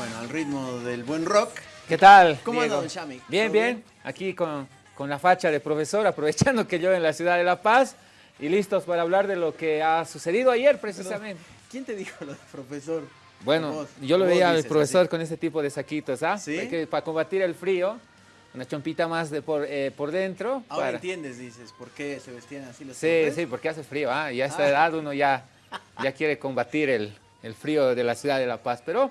Bueno, al ritmo del buen rock. ¿Qué tal? ¿Cómo anda, don Shami? Bien, ¿Todo bien. Aquí con, con la facha de profesor, aprovechando que yo en la ciudad de La Paz y listos para hablar de lo que ha sucedido ayer precisamente. ¿Quién te dijo lo de profesor? Bueno, Vos- yo lo veía al profesor así. con este tipo de saquitos, ¿ah? ¿Sí? Para combatir el frío, una chompita más de por, eh, por dentro. Ahora para- entiendes, dices, por qué se vestían así los Sí, sí, porque hace frío, ¿ah? Y a esta Ah. edad uno ya, ya quiere combatir el, el frío de la ciudad de La Paz. Pero,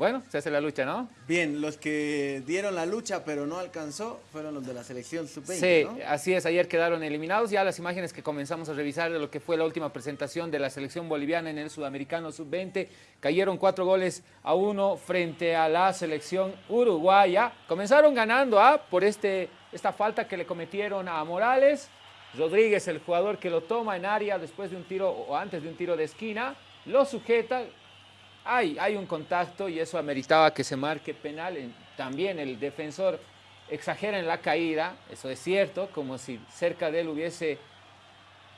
bueno, se hace la lucha, ¿no? Bien, los que dieron la lucha pero no alcanzó fueron los de la selección sub-20, Sí, ¿no? así es, ayer quedaron eliminados. Ya las imágenes que comenzamos a revisar de lo que fue la última presentación de la selección boliviana en el sudamericano sub-20, cayeron cuatro goles a uno frente a la selección uruguaya. Comenzaron ganando ¿ah? por este, esta falta que le cometieron a Morales. Rodríguez, el jugador que lo toma en área después de un tiro o antes de un tiro de esquina, lo sujeta, hay, un contacto y eso ameritaba que se marque penal. En- También el defensor exagera en la caída, eso es cierto, como si cerca de él hubiese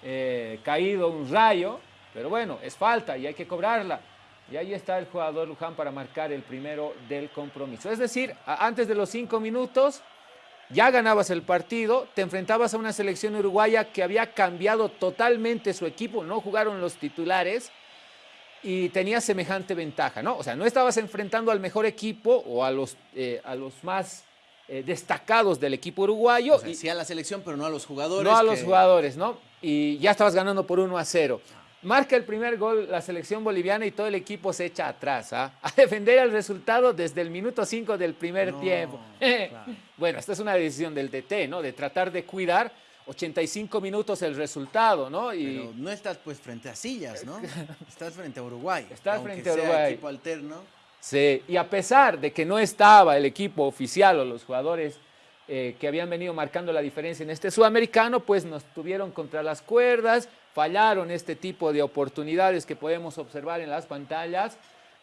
eh, caído un rayo, pero bueno, es falta y hay que cobrarla. Y ahí está el jugador Luján para marcar el primero del compromiso. Es decir, antes de los cinco minutos ya ganabas el partido, te enfrentabas a una selección uruguaya que había cambiado totalmente su equipo, no jugaron los titulares y tenía semejante ventaja, ¿no? O sea, no estabas enfrentando al mejor equipo o a los, eh, a los más eh, destacados del equipo uruguayo. O sea, y- sí a la selección, pero no a los jugadores. no a los jugadores, ¿no? Y ya estabas ganando por 1 a 0. Marca el primer gol la selección boliviana y todo el equipo se echa atrás, ¿ah? A defender el resultado desde el minuto 5 del primer No, tiempo. claro. Bueno, esta es una decisión del DT, ¿no? De tratar de cuidar 85 minutos el resultado, ¿no? Y Pero no estás pues frente a sillas, ¿no? Estás frente a Uruguay. Estás aunque frente a sea Uruguay. equipo alterno. Sí, y a pesar de que no estaba el equipo oficial o los jugadores eh, que habían venido marcando la diferencia en este sudamericano, pues nos tuvieron contra las cuerdas, fallaron este tipo de oportunidades que podemos observar en las pantallas.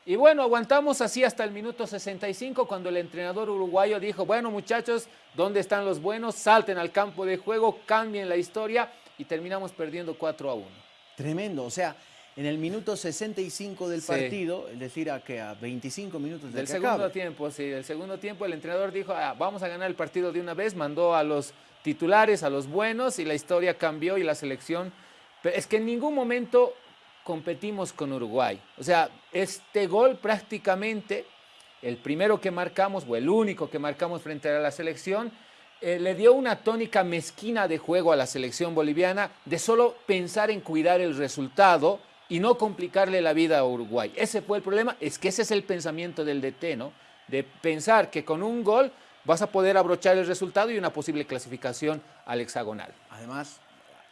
Y bueno, aguantamos así hasta el minuto 65 cuando el entrenador uruguayo dijo, bueno muchachos, ¿dónde están los buenos? Salten al campo de juego, cambien la historia y terminamos perdiendo 4 a 1. Tremendo, o sea, en el minuto 65 del Sí. partido, es decir, a que a 25 minutos del Del que segundo acabe. tiempo, sí, del segundo tiempo el entrenador dijo, "Ah, vamos a ganar el partido de una vez, mandó a los titulares, a los buenos y la historia cambió y la selección... Pero es que en ningún momento competimos con Uruguay. O sea, este gol prácticamente, el primero que marcamos, o el único que marcamos frente a la selección, eh, le dio una tónica mezquina de juego a la selección boliviana de solo pensar en cuidar el resultado y no complicarle la vida a Uruguay. Ese fue el problema, es que ese es el pensamiento del DT, ¿no? De pensar que con un gol vas a poder abrochar el resultado y una posible clasificación al hexagonal. Además,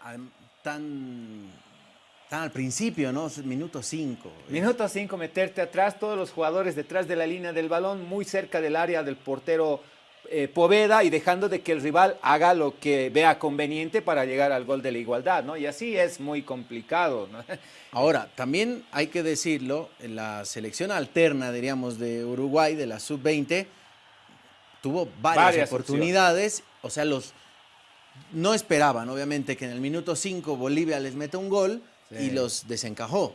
adem- tan, tan al principio, ¿no? Minuto 5. Minuto 5, meterte atrás, todos los jugadores detrás de la línea del balón, muy cerca del área del portero eh, Poveda y dejando de que el rival haga lo que vea conveniente para llegar al gol de la igualdad, ¿no? Y así es muy complicado, ¿no? Ahora, también hay que decirlo, la selección alterna, diríamos, de Uruguay, de la sub-20, tuvo varias, Varias oportunidades, o sea, los no esperaban, obviamente, que en el minuto 5 Bolivia les meta un gol Sí. y los desencajó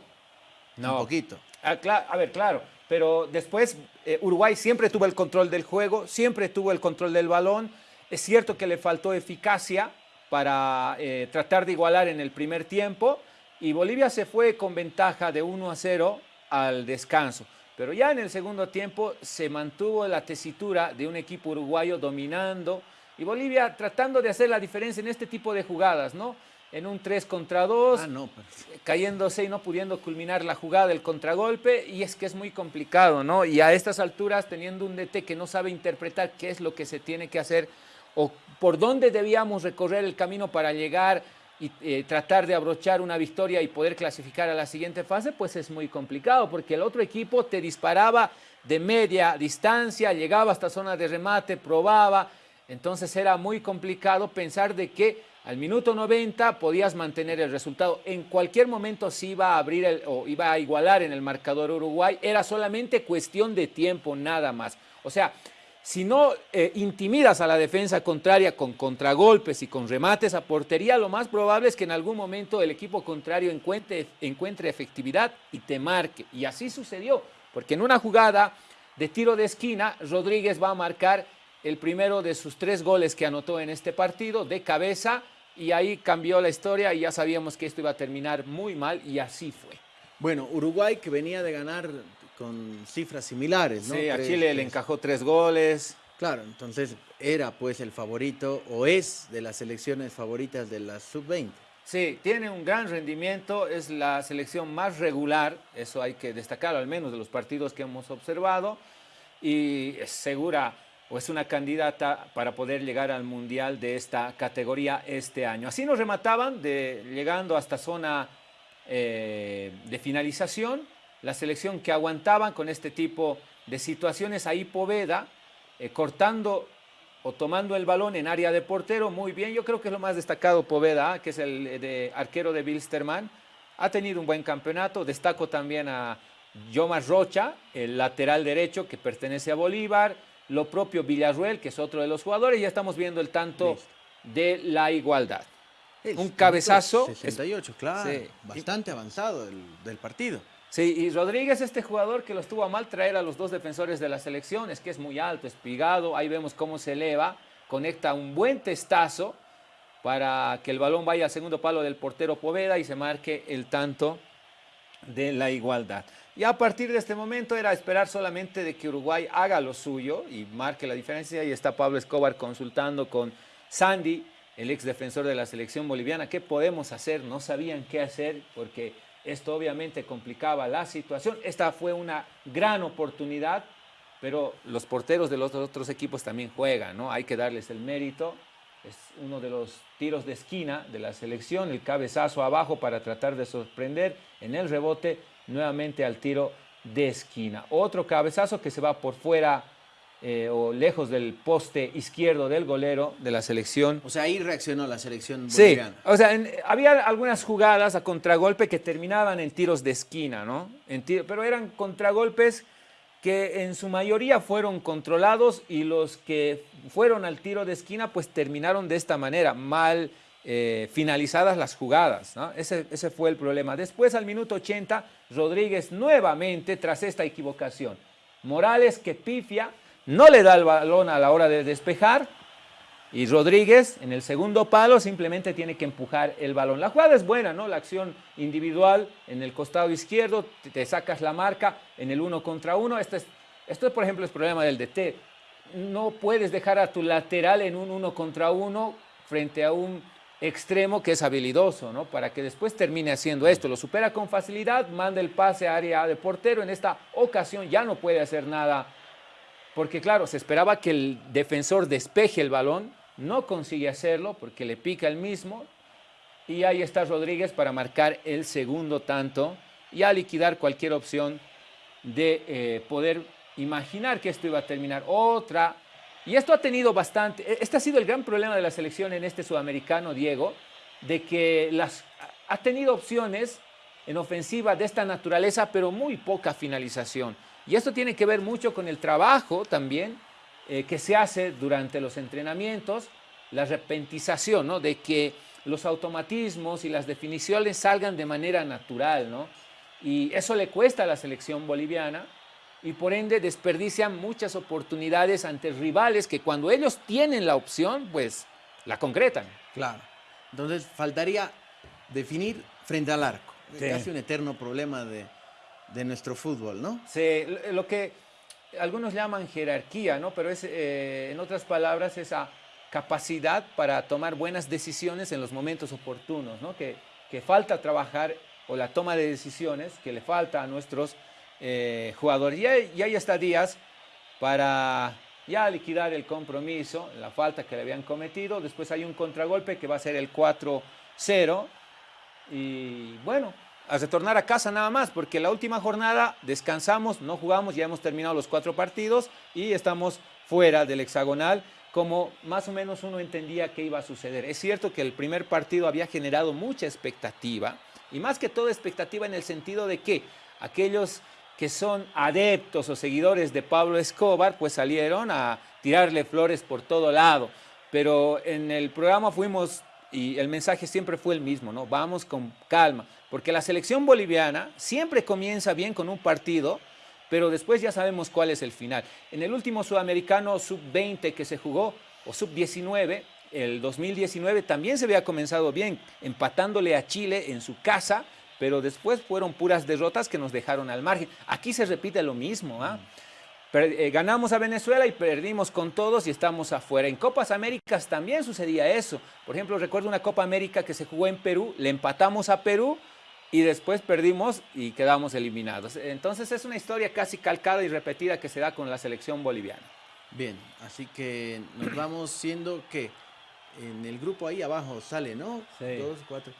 un poquito. Ah, a ver, claro, pero después eh, Uruguay siempre tuvo el control del juego, siempre tuvo el control del balón. Es cierto que le faltó eficacia para eh, tratar de igualar en el primer tiempo y Bolivia se fue con ventaja de 1 a 0 al descanso. Pero ya en el segundo tiempo se mantuvo la tesitura de un equipo uruguayo dominando y Bolivia tratando de hacer la diferencia en este tipo de jugadas, ¿no? En un 3 contra 2, Ah, no, pero- cayéndose y no pudiendo culminar la jugada, el contragolpe, y es que es muy complicado, ¿no? Y a estas alturas, teniendo un DT que no sabe interpretar qué es lo que se tiene que hacer o por dónde debíamos recorrer el camino para llegar y eh, tratar de abrochar una victoria y poder clasificar a la siguiente fase, pues es muy complicado, porque el otro equipo te disparaba de media distancia, llegaba hasta zona de remate, probaba, entonces era muy complicado pensar de que al minuto 90 podías mantener el resultado. En cualquier momento se iba a abrir el- o iba a igualar en el marcador Uruguay. Era solamente cuestión de tiempo, nada más. O sea, si no eh, intimidas a la defensa contraria con contragolpes y con remates a portería, lo más probable es que en algún momento el equipo contrario encuentre, encuentre efectividad y te marque. Y así sucedió, porque en una jugada de tiro de esquina, Rodríguez va a marcar el primero de sus tres goles que anotó en este partido de cabeza y ahí cambió la historia y ya sabíamos que esto iba a terminar muy mal y así fue. Bueno, Uruguay que venía de ganar con cifras similares, ¿no? Sí, a Chile le encajó tres goles. Claro, entonces era pues el favorito o es de las selecciones favoritas de la sub-20. Sí, tiene un gran rendimiento, es la selección más regular, eso hay que destacarlo, al menos de los partidos que hemos observado, y es segura o es una candidata para poder llegar al Mundial de esta categoría este año. Así nos remataban, de, llegando hasta zona eh, de finalización, la selección que aguantaban con este tipo de situaciones, ahí Poveda, eh, cortando o tomando el balón en área de portero, muy bien. Yo creo que es lo más destacado Poveda, que es el arquero de Bilsterman. Ha tenido un buen campeonato. Destaco también a Yomas Rocha, el lateral derecho que pertenece a Bolívar. Lo propio Villarruel, que es otro de los jugadores. Ya estamos viendo el tanto de la igualdad. un cabezazo. 68, claro. Bastante avanzado del partido. Sí, y Rodríguez, este jugador que lo estuvo a mal traer a los dos defensores de la selección, es que es muy alto, espigado, ahí vemos cómo se eleva, conecta un buen testazo para que el balón vaya al segundo palo del portero Poveda y se marque el tanto de la igualdad. Y a partir de este momento era esperar solamente de que Uruguay haga lo suyo y marque la diferencia. Y está Pablo Escobar consultando con Sandy, el ex defensor de la selección boliviana. ¿Qué podemos hacer? No sabían qué hacer porque esto obviamente complicaba la situación. Esta fue una gran oportunidad, pero los porteros de los otros equipos también juegan, ¿no? Hay que darles el mérito. Es uno de los tiros de esquina de la selección, el cabezazo abajo para tratar de sorprender en el rebote, nuevamente al tiro de esquina. Otro cabezazo que se va por fuera eh, o lejos del poste izquierdo del golero de la selección. O sea, ahí reaccionó la selección boliviana. Sí, o sea, había algunas jugadas a contragolpe que terminaban en tiros de esquina, ¿no? En pero eran contragolpes que en su mayoría fueron controlados y los que fueron al tiro de esquina pues terminaron de esta manera, mal eh, finalizadas las jugadas. Ese, ese fue el problema. Después al minuto 80, Rodríguez nuevamente tras esta equivocación. Morales que pifia, no le da el balón a la hora de despejar y Rodríguez en el segundo palo simplemente tiene que empujar el balón. La jugada es buena, ¿no? La acción individual en el costado izquierdo, te sacas la marca en el uno contra uno. Esto es, esto es por ejemplo, el problema del DT. No puedes dejar a tu lateral en un uno contra uno frente a un extremo que es habilidoso, ¿no? Para que después termine haciendo esto. Lo supera con facilidad, manda el pase a área de portero. En esta ocasión ya no puede hacer nada porque claro, se esperaba que el defensor despeje el balón, no consigue hacerlo porque le pica el mismo y ahí está Rodríguez para marcar el segundo tanto y a liquidar cualquier opción de eh, poder imaginar que esto iba a terminar. Otra, y esto ha tenido bastante, e, este ha sido el gran problema de la selección en este sudamericano, Diego, de que las, ha tenido opciones en ofensiva de esta naturaleza, pero muy poca finalización. Y esto tiene que ver mucho con el trabajo también eh, que se hace durante los entrenamientos, la repentización, ¿no? De que los automatismos y las definiciones salgan de manera natural, ¿no? Y eso le cuesta a la selección boliviana y por ende desperdician muchas oportunidades ante rivales que cuando ellos tienen la opción, pues la concretan. Claro. Entonces faltaría definir frente al arco. Sí. Casi un eterno problema de, de nuestro fútbol, ¿no? Sí, lo que algunos llaman jerarquía, ¿no? Pero es, eh, en otras palabras, esa capacidad para tomar buenas decisiones en los momentos oportunos, ¿no? Que, que falta trabajar o la toma de decisiones que le falta a nuestros eh, jugadores. Y, ahí está Díaz para ya liquidar el compromiso, la falta que le habían cometido. Después hay un contragolpe que va a ser el 4-0. Y bueno, a retornar a casa nada más, porque la última jornada descansamos, no jugamos, ya hemos terminado los cuatro partidos y estamos fuera del hexagonal, como más o menos uno entendía que iba a suceder. Es cierto que el primer partido había generado mucha expectativa, y más que todo expectativa en el sentido de que aquellos que son adeptos o seguidores de Pablo Escobar, pues salieron a tirarle flores por todo lado. Pero en el programa fuimos y el mensaje siempre fue el mismo, ¿no? Vamos con calma, porque la selección boliviana siempre comienza bien con un partido, pero después ya sabemos cuál es el final. En el último sudamericano sub-20 que se jugó, o sub-19, el 2019 también se había comenzado bien, empatándole a Chile en su casa, pero después fueron puras derrotas que nos dejaron al margen. Aquí se repite lo mismo, ¿ah? Eh, ganamos a Venezuela y perdimos con todos y estamos afuera. En Copas Américas también sucedía eso. Por ejemplo, recuerdo una Copa América que se jugó en Perú, le empatamos a Perú y después perdimos y quedamos eliminados. Entonces es una historia casi calcada y repetida que se da con la selección boliviana. Bien, así que nos vamos siendo que en el grupo ahí abajo sale, ¿no? Sí. Dos, cuatro.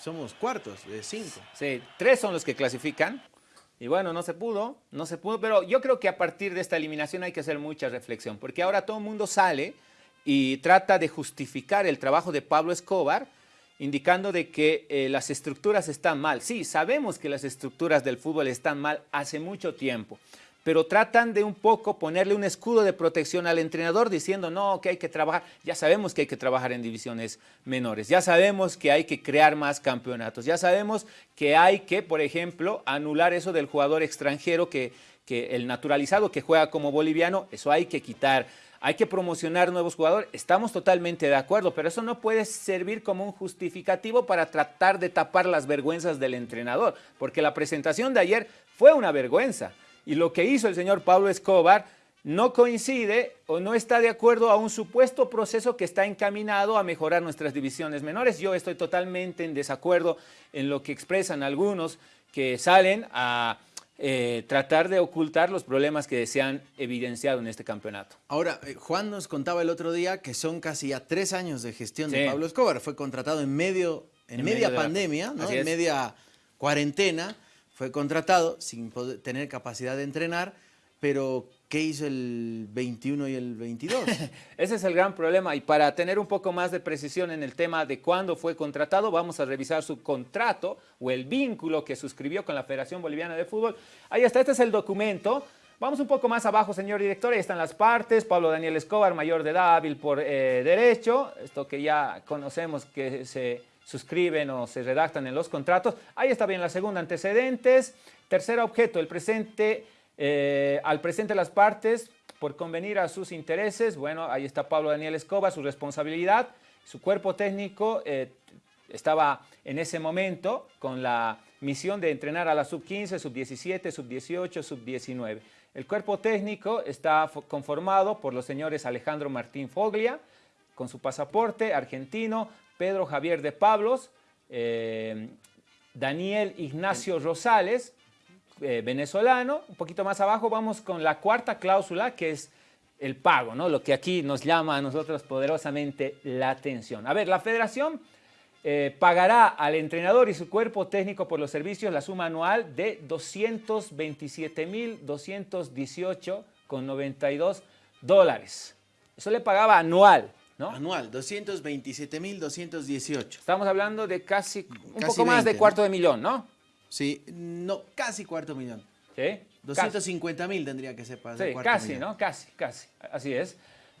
Somos cuartos de cinco. Sí, tres son los que clasifican. Y bueno, no se pudo, no se pudo, pero yo creo que a partir de esta eliminación hay que hacer mucha reflexión, porque ahora todo el mundo sale y trata de justificar el trabajo de Pablo Escobar, indicando de que eh, las estructuras están mal. Sí, sabemos que las estructuras del fútbol están mal hace mucho tiempo, pero tratan de un poco ponerle un escudo de protección al entrenador diciendo, no, que hay que trabajar, ya sabemos que hay que trabajar en divisiones menores, ya sabemos que hay que crear más campeonatos, ya sabemos que hay que, por ejemplo, anular eso del jugador extranjero, que, el naturalizado que juega como boliviano, eso hay que quitar, hay que promocionar nuevos jugadores, estamos totalmente de acuerdo, pero eso no puede servir como un justificativo para tratar de tapar las vergüenzas del entrenador, porque la presentación de ayer fue una vergüenza. Y lo que hizo el señor Pablo Escobar no coincide o no está de acuerdo a un supuesto proceso que está encaminado a mejorar nuestras divisiones menores. Yo estoy totalmente en desacuerdo en lo que expresan algunos que salen a eh, tratar de ocultar los problemas que se han evidenciado en este campeonato. Ahora, eh, Juan nos contaba el otro día que son casi ya tres años de gestión de Pablo Escobar. Fue contratado en medio, en, media pandemia, ¿no? en media cuarentena fue contratado sin poder, tener capacidad de entrenar, pero ¿qué hizo el 21 y el 22? Ese es el gran problema y para tener un poco más de precisión en el tema de cuándo fue contratado, vamos a revisar su contrato o el vínculo que suscribió con la Federación Boliviana de Fútbol. Ahí está, este es el documento. Vamos un poco más abajo, señor director, ahí están las partes, Pablo Daniel Escobar, mayor de edad, hábil por eh, derecho, esto que ya conocemos que se suscriben o se redactan en los contratos. Ahí está bien la segunda, antecedentes. Tercer objeto, el presente, eh, al presente las partes por convenir a sus intereses. Bueno, ahí está Pablo Daniel Escobar, su responsabilidad. Su cuerpo técnico eh, estaba en ese momento con la misión de entrenar a la sub-15, sub-17, sub-18, sub-19. El cuerpo técnico está conformado por los señores Alejandro Martín Foglia, con su pasaporte argentino, Pedro Javier de Pablos, eh, Daniel Ignacio Rosales, eh, venezolano. Un poquito más abajo vamos con la cuarta cláusula, que es el pago, ¿no? lo que aquí nos llama a nosotros poderosamente la atención. A ver, la federación eh, pagará al entrenador y su cuerpo técnico por los servicios la suma anual de 227.218,92 dólares. Eso le pagaba anual. Anual, 227.218. Estamos hablando de casi, un poco más de cuarto de millón, ¿no? Sí, no, casi cuarto millón. ¿Sí? 250 mil tendría que ser para Sí, casi, ¿no? Casi, casi. Así es.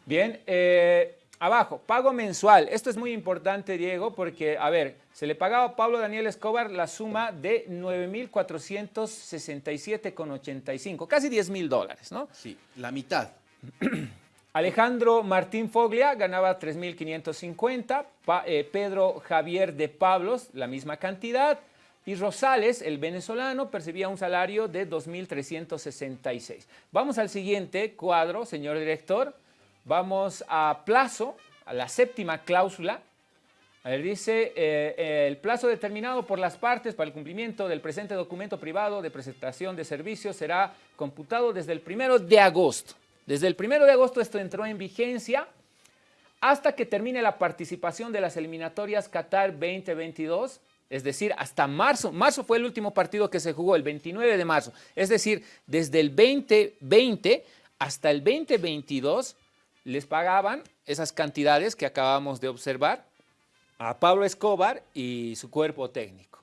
Bien, eh, abajo, pago mensual. Esto es muy importante, Diego, porque, a ver, se le pagaba a Pablo Daniel Escobar la suma de 9.467,85, casi 10 mil dólares, ¿no? Sí, la mitad. Alejandro Martín Foglia ganaba 3.550, eh, Pedro Javier de Pablos la misma cantidad y Rosales, el venezolano, percibía un salario de 2.366. Vamos al siguiente cuadro, señor director. Vamos a plazo, a la séptima cláusula. A ver, dice, eh, el plazo determinado por las partes para el cumplimiento del presente documento privado de presentación de servicios será computado desde el primero de agosto. Desde el 1 de agosto esto entró en vigencia hasta que termine la participación de las eliminatorias Qatar 2022, es decir, hasta marzo. Marzo fue el último partido que se jugó, el 29 de marzo. Es decir, desde el 2020 hasta el 2022 les pagaban esas cantidades que acabamos de observar a Pablo Escobar y su cuerpo técnico.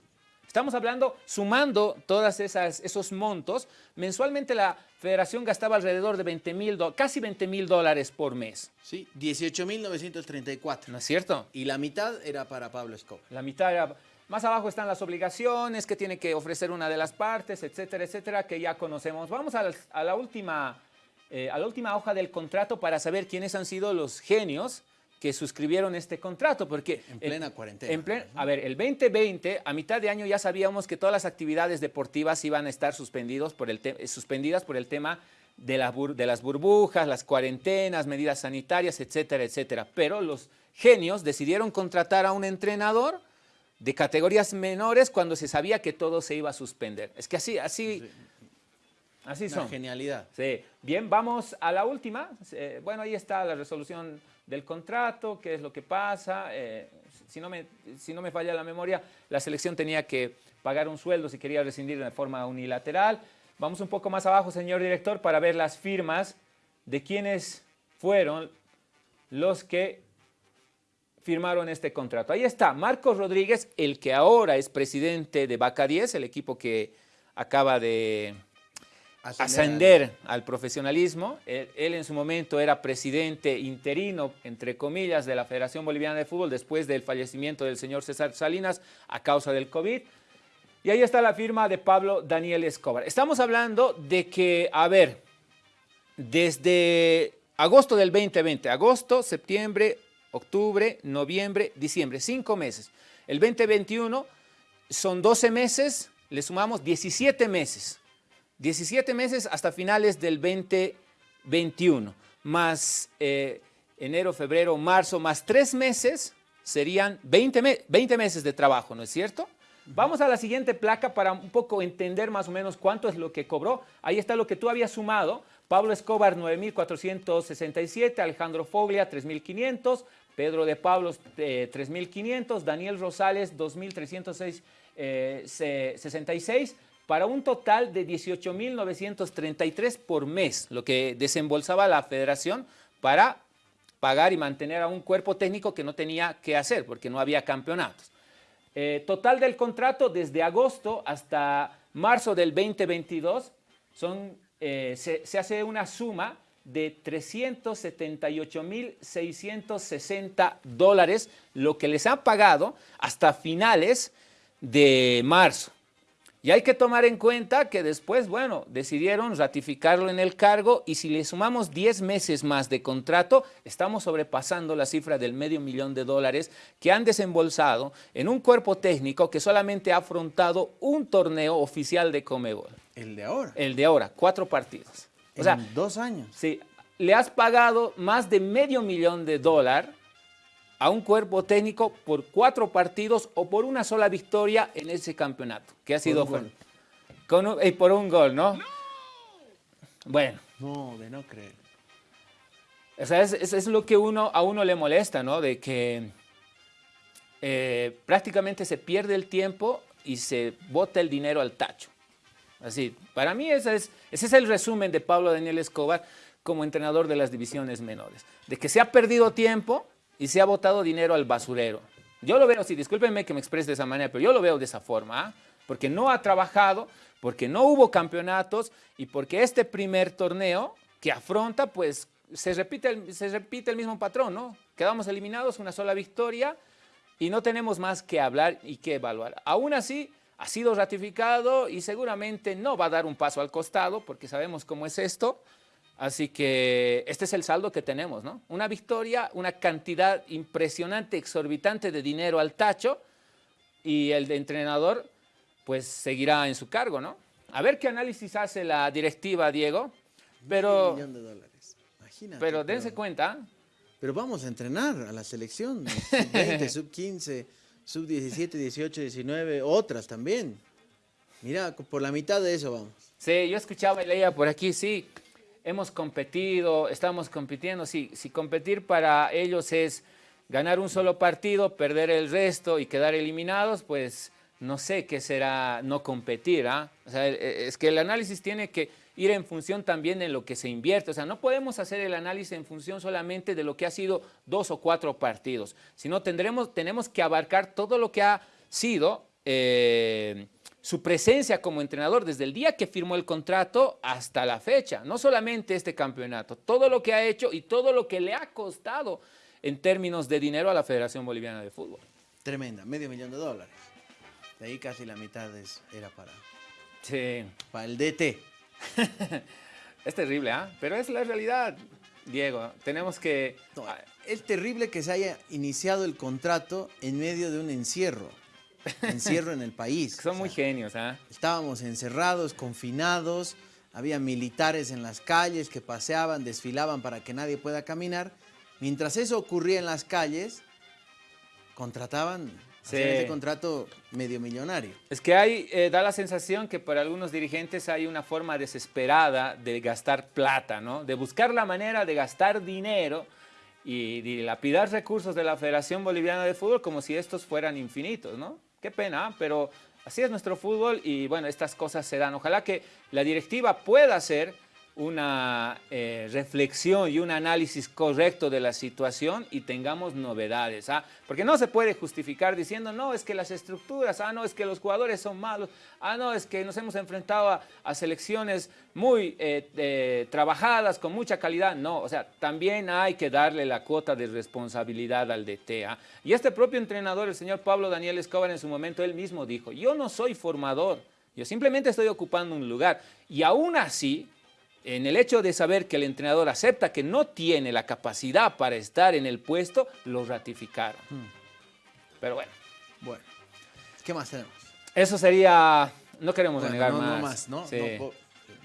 Estamos hablando, sumando todos esos montos, mensualmente la federación gastaba alrededor de 20 mil, casi 20 mil dólares por mes. Sí, 18 mil 934. ¿No es cierto? Y la mitad era para Pablo Escobar. La mitad era... Más abajo están las obligaciones que tiene que ofrecer una de las partes, etcétera, etcétera, que ya conocemos. Vamos a la, última, eh, a la última hoja del contrato para saber quiénes han sido los genios que suscribieron este contrato, porque... En plena cuarentena. a ver, el 2020, a mitad de año ya sabíamos que todas las actividades deportivas iban a estar suspendidos por el suspendidas por el tema de, de las burbujas, las cuarentenas, medidas sanitarias, etcétera, etcétera. Pero los genios decidieron contratar a un entrenador de categorías menores cuando se sabía que todo se iba a suspender. Es que así, así, así son. genialidad. Sí. Bien, vamos a la última. bueno, ahí está la resolución del contrato, qué es lo que pasa. Eh, si, no me, si no me falla la memoria, la selección tenía que pagar un sueldo si quería rescindir de forma unilateral. Vamos un poco más abajo, señor director, para ver las firmas de quienes fueron los que firmaron este contrato. Ahí está, Marcos Rodríguez, el que ahora es presidente de Baca 10, el equipo que acaba de ascender, al profesionalismo. Él, en su momento era presidente interino, entre comillas, de la Federación Boliviana de Fútbol después del fallecimiento del señor César Salinas a causa del COVID. Y ahí está la firma de Pablo Daniel Escobar. Estamos hablando de que, a ver, desde agosto del 2020, agosto, septiembre, octubre, noviembre, diciembre, cinco meses. El 2021 son 12 meses, le sumamos 17 meses. 17 meses hasta finales del 2021, más eh, enero, febrero, marzo, más tres meses, serían 20, 20 meses de trabajo, ¿no es cierto? Vamos a la siguiente placa para un poco entender más o menos cuánto es lo que cobró. Ahí está lo que tú habías sumado. Pablo Escobar, 9.467, Alejandro Foglia, 3.500, Pedro de Pablos, 3.500, Daniel Rosales, 2.366, eh, para un total de 18.933 por mes, lo que desembolsaba la federación para pagar y mantener a un cuerpo técnico que no tenía que hacer porque no había campeonatos. Eh, total del contrato desde agosto hasta marzo del 2022 son, eh, se hace una suma de 378.660 dólares, lo que les han pagado hasta finales de marzo. Y hay que tomar en cuenta que después, bueno, decidieron ratificarlo en el cargo y si le sumamos 10 meses más de contrato, estamos sobrepasando la cifra del medio millón de dólares que han desembolsado en un cuerpo técnico que solamente ha afrontado un torneo oficial de Comebol. El de ahora. El de ahora, cuatro partidos. O sea, dos años. Sí, le has pagado más de medio millón de dólares a un cuerpo técnico por cuatro partidos o por una sola victoria en ese campeonato, que ha sido con, y por un gol, ¿no? Bueno. No, de no creer. O sea, es, es, lo que uno, a uno le molesta, ¿no? De que eh, prácticamente se pierde el tiempo y se bota el dinero al tacho. Así, para mí ese es, ese es el resumen de Pablo Daniel Escobar como entrenador de las divisiones menores. De que se ha perdido tiempo y se ha botado dinero al basurero. Yo lo veo, sí, discúlpenme que me exprese de esa manera, pero yo lo veo de esa forma, ¿ah? porque no ha trabajado, porque no hubo campeonatos y porque este primer torneo que afronta, pues se repite el, se repite el mismo patrón, ¿no? Quedamos eliminados, una sola victoria y no tenemos más que hablar y que evaluar. Aún así, ha sido ratificado y seguramente no va a dar un paso al costado porque sabemos cómo es esto. Así que este es el saldo que tenemos, ¿no? Una victoria, una cantidad impresionante, exorbitante de dinero al tacho y el entrenador pues seguirá en su cargo, ¿no? A ver qué análisis hace la directiva, Diego. Pero, Un millón de dólares. Imagínate. Pero dense cuenta. Pero vamos a entrenar a la selección, sub-20, sub-15 sub-17, 18, 19, otras también. Mira, por la mitad de eso vamos. Sí, yo escuchaba y leía por aquí, sí, hemos competido, estamos compitiendo, si competir para ellos es ganar un solo partido, perder el resto y quedar eliminados, pues no sé qué será no competir, ¿ah? O sea, e, e, es que el análisis tiene que ir en función también de lo que se invierte. O sea, no podemos hacer el análisis en función solamente de lo que ha sido dos o cuatro partidos, sino tendremos, tenemos que abarcar todo lo que ha sido eh, su presencia como entrenador desde el día que firmó el contrato hasta la fecha. No solamente este campeonato, todo lo que ha hecho y todo lo que le ha costado en términos de dinero a la Federación Boliviana de Fútbol. Tremenda, medio millón de dólares. De ahí casi la mitad era para, sí. para el DT. es terrible, ¿ah? Pero es la realidad, Diego. Tenemos que... es terrible que se haya iniciado el contrato en medio de un encierro. Encierro en el país. Son muy genios, ¿ah? Estábamos encerrados, confinados, había militares en las calles que paseaban, desfilaban para que nadie pueda caminar. Mientras eso ocurría en las calles, contrataban Sí. ese contrato medio millonario. Es que hay, eh, da la sensación que para algunos dirigentes hay una forma desesperada de gastar plata, ¿no? De buscar la manera de gastar dinero y dilapidar recursos de la Federación Boliviana de Fútbol como si estos fueran infinitos, ¿no? Qué pena, ¿ah? pero así es nuestro fútbol y bueno, estas cosas se dan. Ojalá que la directiva pueda hacer una eh, reflexión y un análisis correcto de la situación y tengamos novedades. ¿ah? Porque no se puede justificar diciendo, no, es que las estructuras, ah, no, es que los jugadores son malos, ah, no, es que nos hemos enfrentado a, selecciones muy eh, eh, trabajadas, con mucha calidad. No, o sea, también hay que darle la cuota de responsabilidad al DT. ¿ah? Y este propio entrenador, el señor Pablo Daniel Escobar, en su momento él mismo dijo, yo no soy formador, yo simplemente estoy ocupando un lugar. Y aún así, en el hecho de saber que el entrenador acepta que no tiene la capacidad para estar en el puesto, lo ratificaron. Hmm. Pero bueno. Bueno, ¿qué más tenemos? Eso sería, no queremos negar más. No más, ¿no? no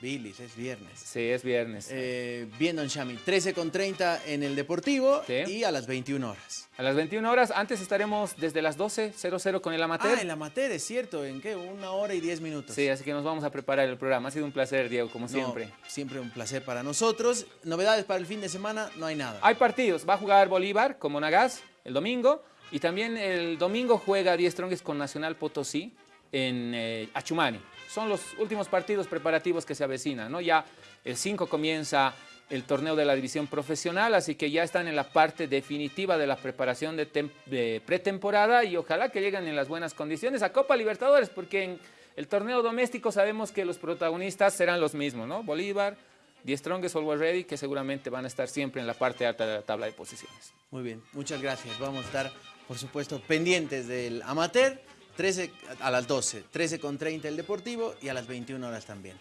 Es viernes. Sí, es viernes. Eh, bien, Don Shami, 13 con 30 en el Deportivo y a las 21 horas. A las 21 horas, antes estaremos desde las 12.00 con el Amateur. Ah, el Amateur, es cierto, ¿en qué? Una hora y 10 minutos. Sí, así que nos vamos a preparar el programa. Ha sido un placer, Diego, como siempre. Siempre un placer para nosotros. Novedades para el fin de semana, no hay nada. Hay partidos. Va a jugar Bolívar con Monagas el domingo. Y también el domingo juega 10 Strongest con Nacional Potosí en eh, Achumani son los últimos partidos preparativos que se avecinan, ¿no? Ya el 5 comienza el torneo de la división profesional, así que ya están en la parte definitiva de la preparación de, pretemporada y ojalá que lleguen en las buenas condiciones a Copa Libertadores, porque en el torneo doméstico sabemos que los protagonistas serán los mismos, ¿no? Bolívar, Die Strongest, Always Ready, que seguramente van a estar siempre en la parte alta de la tabla de posiciones. Muy bien, muchas gracias. Vamos a estar, por supuesto, pendientes del amateur 13 a las 12, 13 con 30 el Deportivo y a las 21 horas también.